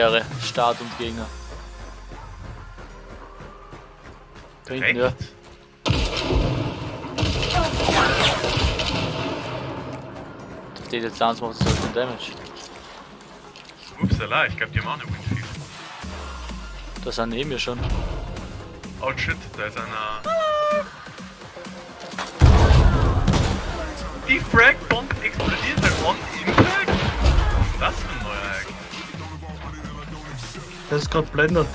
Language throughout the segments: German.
Ehre, Start und Gegner. Da hinten, ja. Auf die Distanz macht so viel Damage. Upsala, ich glaube, die haben auch eine Windfield. Das sind neben mir schon. Oh shit, da ist einer. Die Frag-Bomb explodiert bei On Impact? Was für ein? Der ist gerade blendet.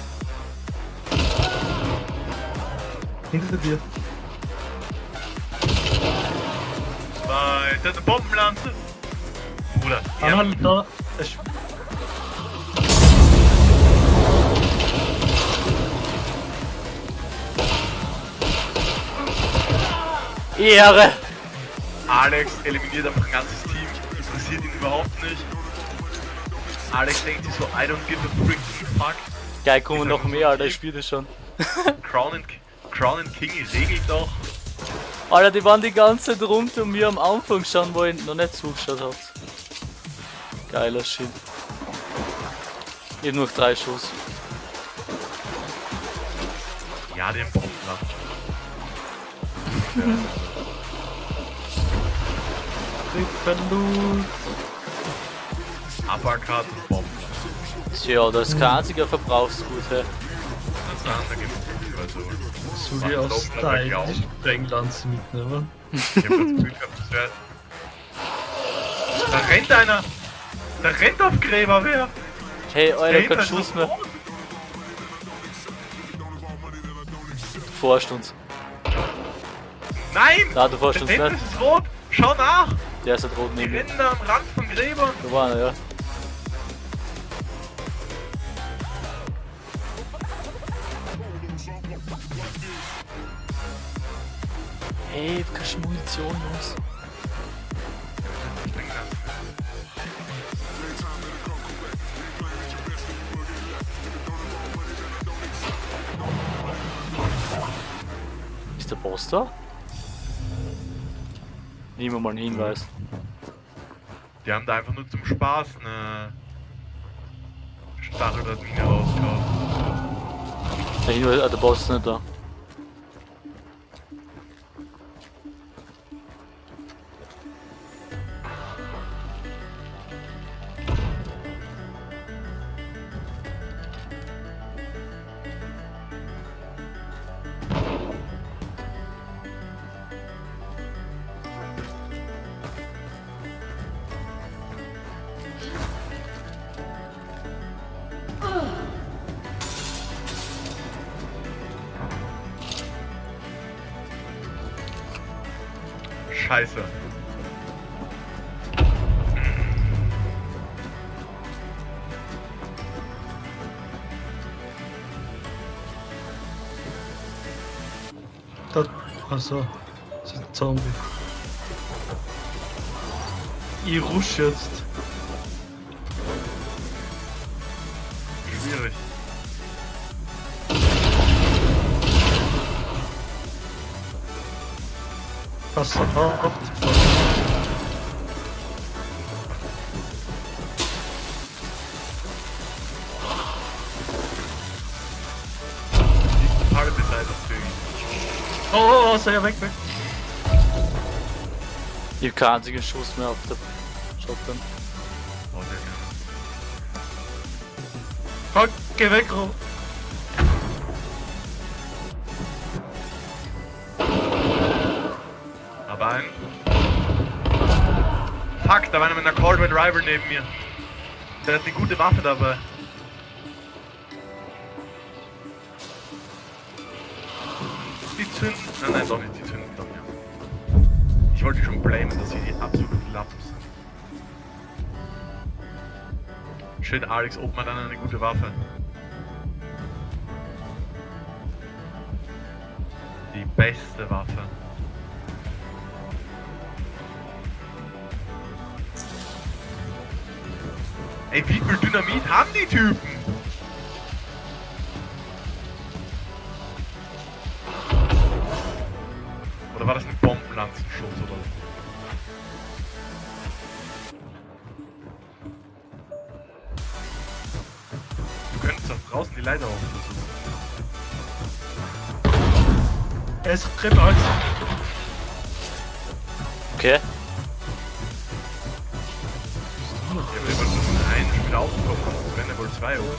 Hinter dir. Zwei, da ist eine Bombenlanze. Bruder, Ah, ja, Mann, da. Ehre! Alex eliminiert einfach ein ganzes Team. Interessiert ihn überhaupt nicht. Alex denkt sich so, I don't give a freaking fuck. Geil, kommen noch mehr, Alter, ich spiele das schon. Crown and, Crown and King regelt doch. Alter, die waren die ganze Zeit rund um mir am Anfang schon, wo ich noch nicht zugeschaut hab. Geiler Shit. Ich hab noch drei Schuss. Ja, den Bombenland. Rippenlut. Uppercut und Bomben. Ja, das ist kein einziger Verbrauchsgut, hä? Das ist genug. Also, Soll ich aus Style die Sprenglanze mitnehmen? ich hab das Gefühl gehabt, das wäre. Da rennt einer! Da rennt auf Gräber wer! Hey, Der Alter, kein Schuss mehr. Du forscht uns. Nein! Na, du forschst Der uns nicht. ist rot! Schau nach! Der ist halt rot Die neben mir. rennen da am Rand von Gräbern! Da war einer, ja. Hey, du kannst Munition, Jungs. Ist der Boss da? Nehmen wir mal einen Hinweis. Die haben da einfach nur zum Spaß eine Stachel oder Mine rausgehauen. Der Hinweis, ah, der Boss ist nicht da. Scheiße. Da. Achso. Das ist ein Zombie. Ich rush jetzt. Pass auf. Die halbe Zeit auf Zügen. Oh, oh, oh, sei ja weg, weg. Ich hab keinen einzigen Schuss mehr auf der Shotgun. Oh, der Fuck, geh weg, Ro. Da war einer mit einer Red Rival neben mir. Der hat eine gute Waffe dabei. Die zünden. Nein, nein, doch nicht, die zünden doch nicht. Ich wollte schon blamen, dass sie die absoluten Lappen sind. Schön, Alex, ob man dann eine gute Waffe. Die beste Waffe. Ey, wie viel Dynamit haben die Typen? Oder war das ein Bombenlanzenschuss oder so? draußen die Leiter hoch. Es rennt alles. Okay. Aufkommen. Es ja wohl zwei, oder?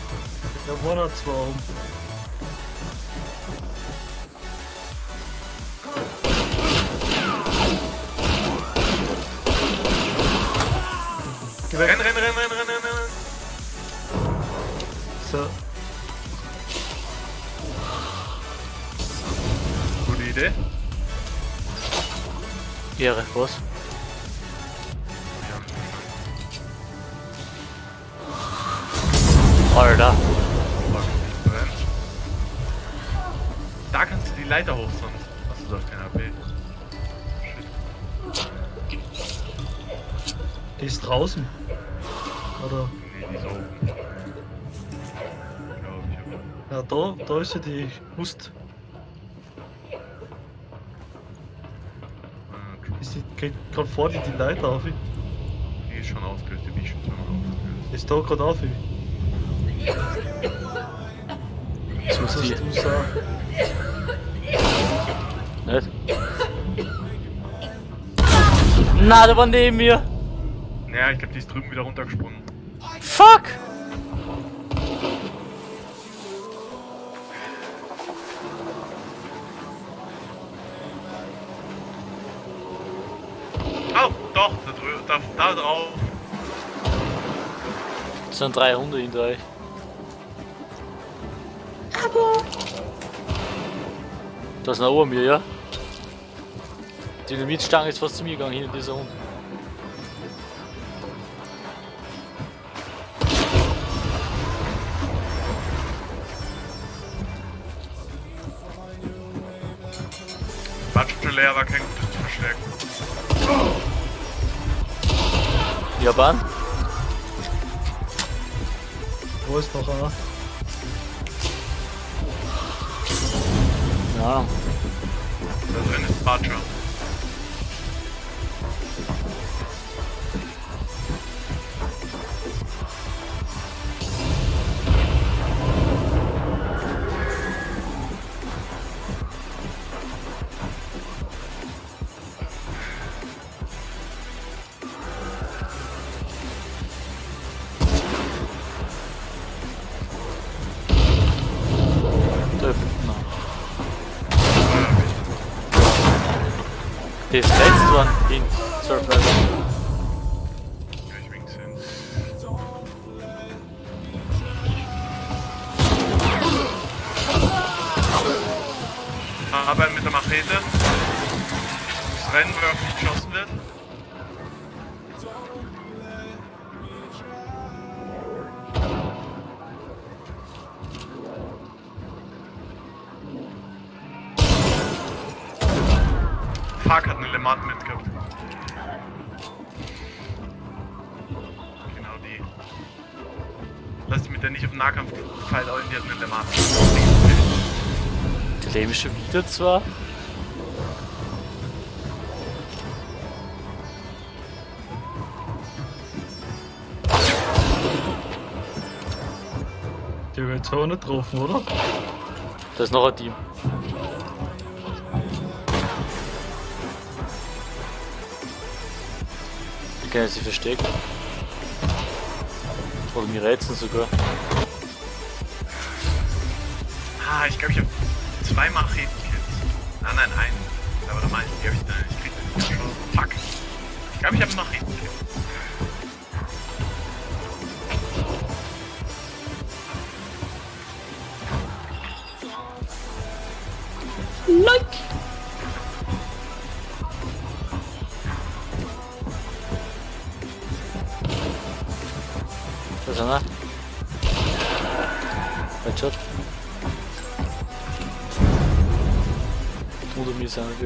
Da waren noch zwei weg. Renn, renn, renn, renn, renn, renn, renn. So, Gute Idee. Ehre, was? Leiter hoch, sonst hast du doch kein AP. Shit. die ist draußen. Oder? Nee, die ist oben. Glaub ich, aber. Ja, da, da ist sie die Hust. Ah, true. Ist die, geht gerade vor dir die Leiter auf. Die ist schon aufgelöst, die bin ich schon zweimal aufgelöst. Ist da gerade auf. Jetzt muss Das Na, der war neben mir. Naja, ich glaube, die ist drüben wieder runtergesprungen. Fuck! Oh, doch, da, drü da, da drauf. Es sind drei Hunde hinter euch. Da ist noch oben mir, ja? Die Dynamitstange ist fast zu mir gegangen, hinter dieser Hund. Schon leer, war kein gutes Verstärken. Japan? Wo ist noch einer? Ja. Da drin ist Butcher. In Surf Level. Ja, ich wink's hin. Aber mit der Machete. Das Rennen, wo auf nicht geschossen wird. Fuck, hat eine Lemat mitgehabt. Der nicht auf den Nahkampf gefeilt, aber die hat eine Lemat. Die leben schon wieder zwar. Die haben jetzt auch nicht getroffen, oder? Da ist noch ein Team. Die können sich verstecken. Oder mir rätseln sogar. Ah, ich glaube, ich habe zwei Macheten-Kits. Nein, nein, einen. Aber da meine ich, ich dann. Ich krieg den. Fuck. Ich glaube, ich habe einen Macheten-Kit.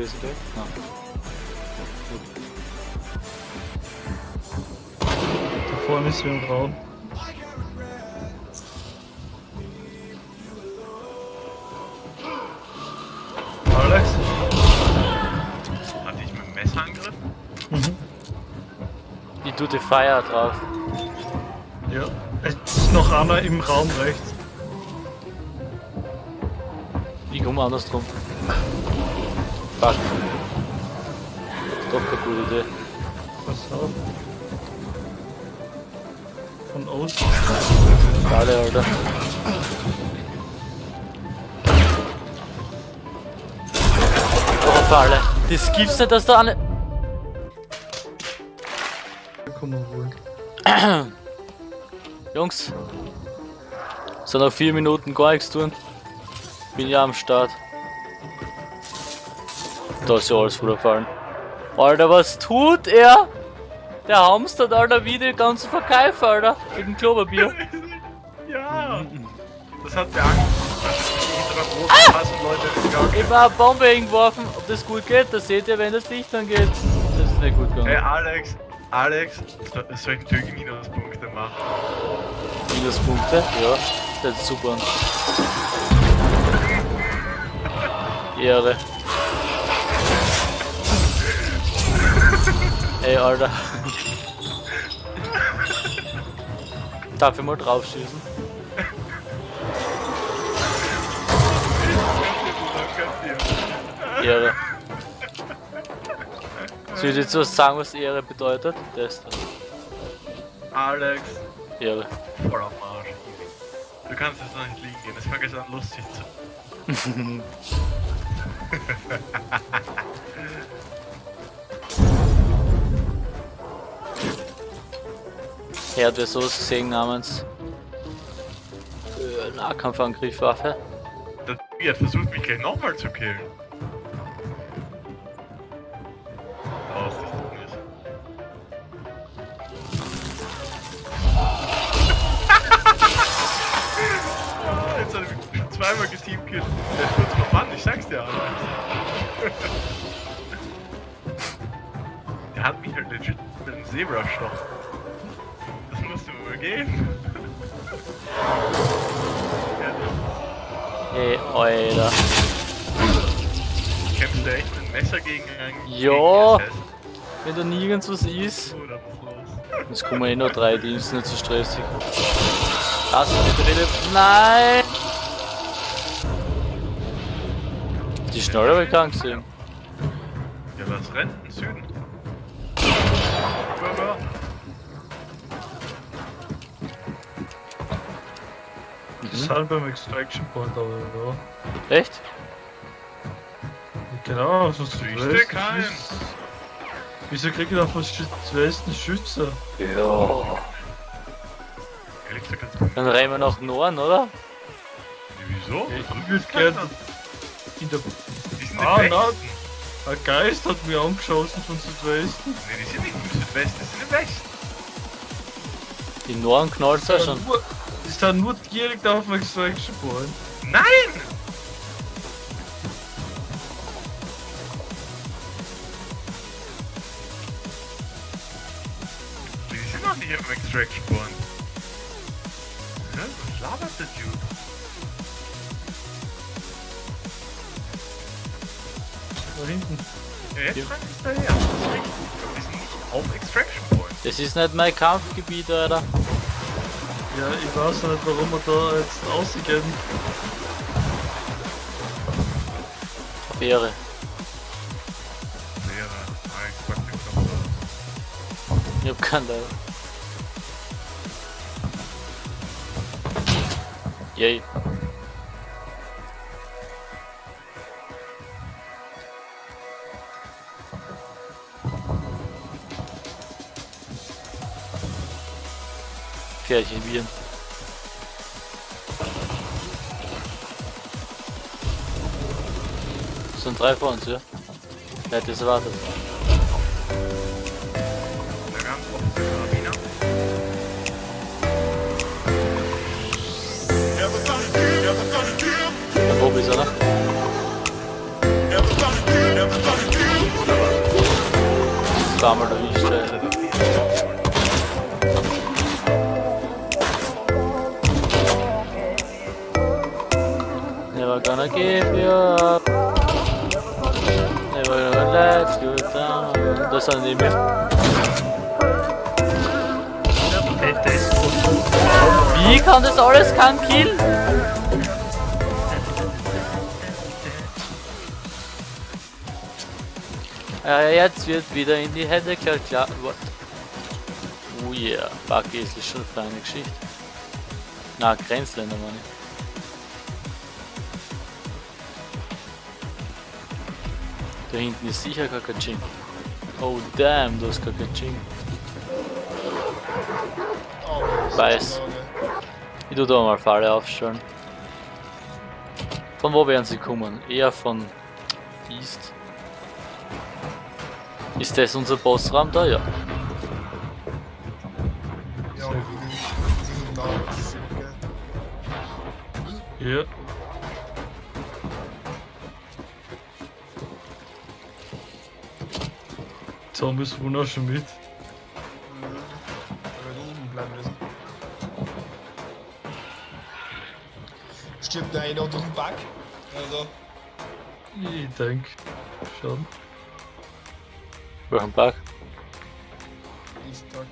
Gewesen, gell? Nein. Da vorne ist wir im Raum. Alex? Hatte ich mit dem Messer angegriffen? Mhm. Ich tue die Fire drauf. Ja. Es ist noch einer im Raum rechts. Ich komme andersrum. Fuck. Doch keine gute Idee. Pass auf. Von außen. Schade, Alter. Oh, Falle. Das gibt's nicht, dass da eine. Kommen wir wohl. Jungs. So noch vier Minuten gar nichts tun. Bin ja am Start. Da ist ja alles wieder fallen. Alter, was tut er? Der Hamster hat Alter wieder den ganzen Verkauf, Alter. Dem Klopapier. Ja! Das hat mir Angst. Ah! Leute Ich hab eine Bombe hingeworfen. Ob das gut geht, das seht ihr, wenn das Licht angeht. Das ist nicht gut Hey gegangen. Alex, Alex, so- soll ich natürlich Minuspunkte machen? Minuspunkte? Ja, das ist super. Ehre. Ey, Alter. Darf ich mal drauf schießen? Ehre. Soll ich jetzt was sagen, was Ehre bedeutet? Das da. Alex, Ehre. voll am Arsch. Du kannst jetzt noch nicht liegen gehen, es fängt jetzt an lustig zu. Er hat ja sowas gesehen namens äh, Nahkampfangriffwaffe. Der hat versucht, mich gleich nochmal zu killen. Ja, Ey, Alter. Kämpfst du echt mit einem Messer gegen einen Ja. Wenn da nirgends was ist. Da. Jetzt kommen eh nur drei, die ist nicht so stressig. Lass mich bitte. Nein! Die schnell aber krank sind. Ja, was rennt im Süden? Rüber. Die sind beim Extraction Point, aber ja. Echt? Genau, so Siehste keinen. Wieso krieg ich da fast Schü- Westen Schütze? Ja. Dann rennen wir nach Norden, oder? Wieso? Ich würde gerne in der. Die Ah. Westen. Ein Geist hat mir angeschossen von Südwesten. Nee, die sind nicht im Südwesten, die sind im Westen. Im Norden knallt es ja schon. Nur, sind nur direkt auf dem Extraction Point. Nein! Die sind noch nicht im Extraction Point. Hä? Was labert der Dude? Da hinten. Ja, jetzt rennt ist richtig. Aber die sind nicht auf Extraction Point. Das ist nicht mein Kampfgebiet, Alter. Ja, ich weiß nicht, warum wir da jetzt rausgehen. Ehre. Wäre. Ah, ich hab keinen Teil. Yay. Pferdchen Bier. Das sind drei vor uns, ja? Wer hätte es erwartet? Der ganz offen der Karabiner. Der Bobby ist er noch. Zweimal erwischt, ey. Hausmeister neben mir. Wie kann das alles kein Kill? Ja, jetzt wird wieder in die Hände klar. What? Oh yeah, Bucky ist schon für eine Geschichte. Na, Grenzländer meine ich. Da hinten ist sicher gar kein Chink. Oh damn, du hast Kakaching. Oh, Weiß. Ich tu da mal Falle aufstellen. Von wo werden sie kommen? Eher von East. Ist das unser Bossraum da? Ja. Ja, Zombies auch schon mit. Aber da oben bleiben müssen. Stirbt der eine durch den Back? Also, Ich denke schon. Welchen Bug? diesen Tag.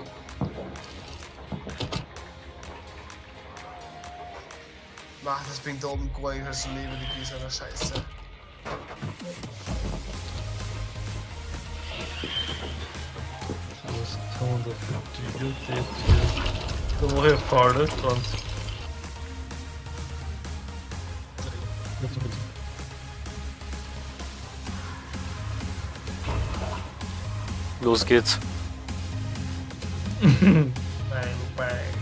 Mach das bringt da oben gar nichts als Leben, die einer Scheiße. Eine Falle dran. Bitte, bitte. Los geht's. Bang, bang.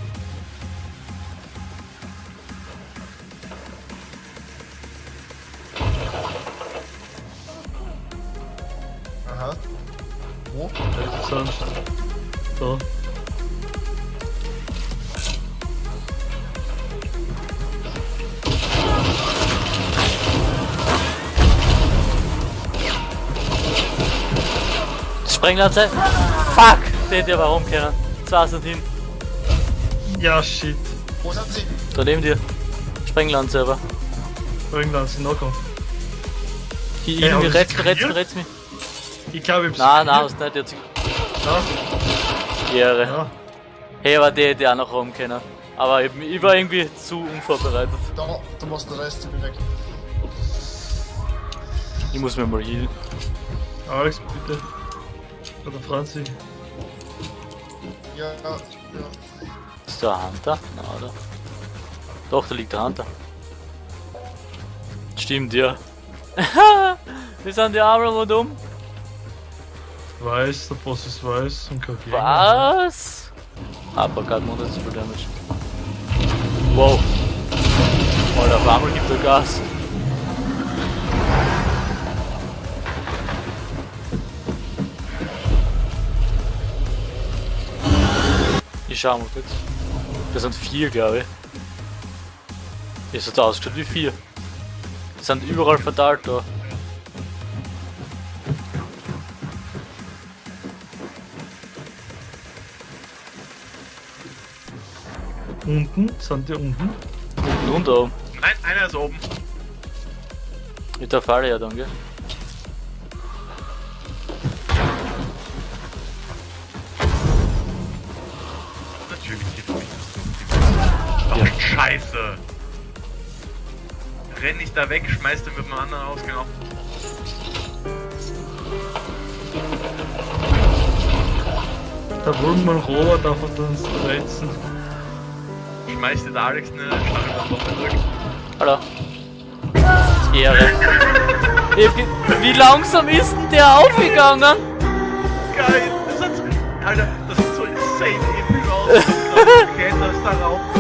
Sprenglanze! Fuck! Den hätte ich aber rumkehren. Zwei sind hin. Ja, shit. Wo sind sie? Da neben dir. Sprenglanze aber. Sind noch Hier, Hey, irgendwie rätst mich, rätst mich, mich. Ich glaube, ich Nein, nein, hast nicht jetzt. Ja, Ehre. ja. Hey, aber der hätte auch noch rumkennen. Aber ich, ich war irgendwie zu unvorbereitet. Da, du machst den Rest, ich bin weg. Ich muss mir mal healen. Alex, bitte. Oder Franzi. Ja, ja. Ist da ein Hunter? Na, oder? Doch, da liegt der Hunter. Stimmt, ja. Wir sind die Arme rundum. Weiß, der Boss ist weiß und kein Gegner. Was? Aber gerade noch nicht so viel Damage. Wow. Alter, auf einmal gibt er Gas. Ich schau mal kurz. Das sind vier, glaube ich. Es hat ausgeschaut wie vier. Die sind überall verteilt da. Unten, sind die unten? Unten und oben. Nein, einer ist oben. Mit der Falle ja dann, gell? Da weg, schmeiß den mit dem anderen Ausgang auf. Da wollen wir Robert einfach uns reizen. Schmeiß den Alex eine Stachelbombe zurück. Hallo. Ehre. Ich Wie langsam ist denn der aufgegangen? Geil, das hat Alter, das sieht so insane episch aus. Du kletterst da rauf